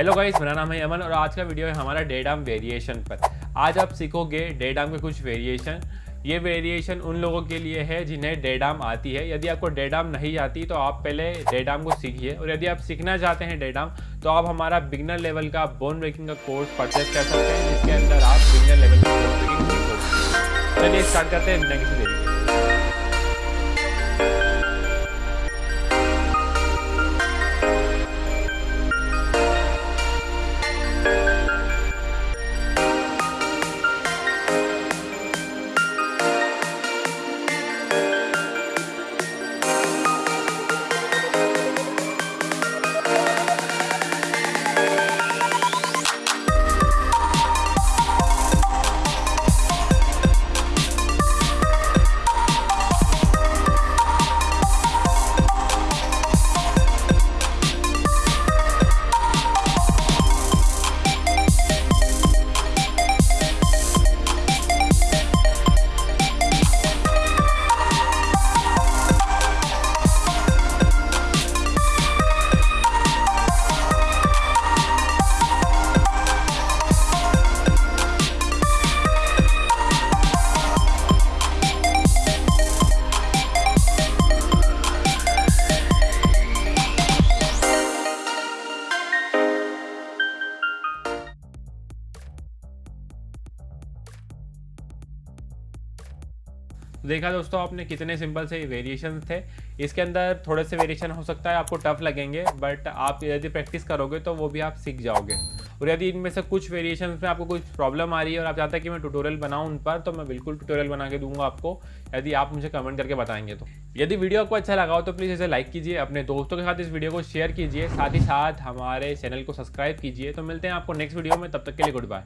Hello guys मेरा नाम है अमन और आज का वीडियो है हमारा डेडाम वेरिएशन पर। आज आप सीखोगे डेडाम के कुछ वेरिएशन ये वेरिएशन उन लोगों के लिए है जिन्हें डेडाम आती है। यदि आपको डेडाम नहीं आती तो आप पहले डेडाम को सीखिए। और यदि आप सीखना चाहते हैं डेडाम तो आप हमारा बिगनर लेवल का बोन ब्रेकिंग का कोर्स परचेज कर सकते हैं, जिसके अंदर आप बिगनर लेवल का बोन ब्रेकिंग चलिए स्टार्ट करते हैं नेक्स्ट देरी देखा दोस्तों आपने कितने सिंपल से वेरिएशन थे। इसके अंदर थोड़े से वेरिएशन हो सकता है, आपको टफ लगेंगे बट आप यदि प्रैक्टिस करोगे तो वो भी आप सीख जाओगे। और यदि इनमें से कुछ वेरिएशन में आपको कुछ प्रॉब्लम आ रही है और आप चाहते हैं कि मैं ट्यूटोरियल बनाऊँ उन पर तो मैं बिल्कुल ट्यूटोरियल बना के दूँगा आपको, यदि आप मुझे कमेंट करके बताएँगे तो। यदि वीडियो आपको अच्छा लगा हो तो प्लीज़ इसे लाइक कीजिए, अपने दोस्तों के साथ इस वीडियो को शेयर कीजिए, साथ ही साथ हमारे चैनल को सब्सक्राइब कीजिए। तो मिलते हैं आपको नेक्स्ट वीडियो में, तब तक के लिए गुड बाय